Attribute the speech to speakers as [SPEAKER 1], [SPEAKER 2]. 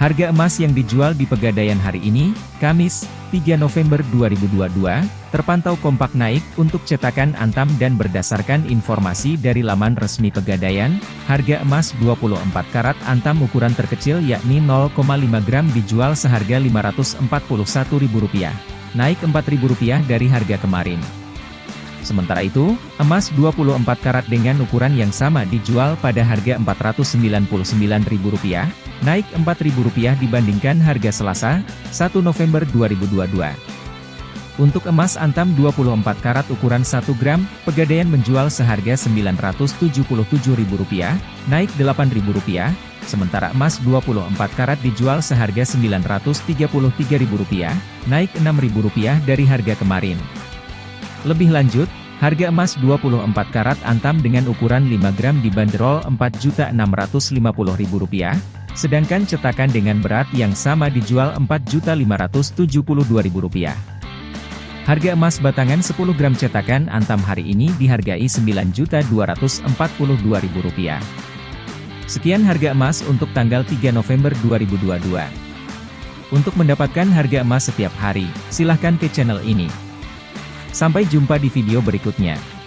[SPEAKER 1] Harga emas yang dijual di Pegadaian hari ini, Kamis, 3 November 2022, terpantau kompak naik untuk cetakan Antam dan berdasarkan informasi dari laman resmi Pegadaian, harga emas 24 karat Antam ukuran terkecil yakni 0,5 gram dijual seharga Rp541.000, naik Rp4.000 dari harga kemarin. Sementara itu, emas 24 karat dengan ukuran yang sama dijual pada harga Rp499.000, naik Rp4.000 dibandingkan harga Selasa, 1 November 2022. Untuk emas antam 24 karat ukuran 1 gram, Pegadaian menjual seharga Rp977.000, naik Rp8.000, sementara emas 24 karat dijual seharga Rp933.000, naik Rp6.000 dari harga kemarin. Lebih lanjut, harga emas 24 karat antam dengan ukuran 5 gram dibanderol Rp4.650.000, sedangkan cetakan dengan berat yang sama dijual Rp4.572.000. Harga emas batangan 10 gram cetakan antam hari ini dihargai Rp9.242.000. Sekian harga emas untuk tanggal 3 November 2022. Untuk mendapatkan harga emas setiap hari, silahkan ke channel ini. Sampai jumpa di video berikutnya.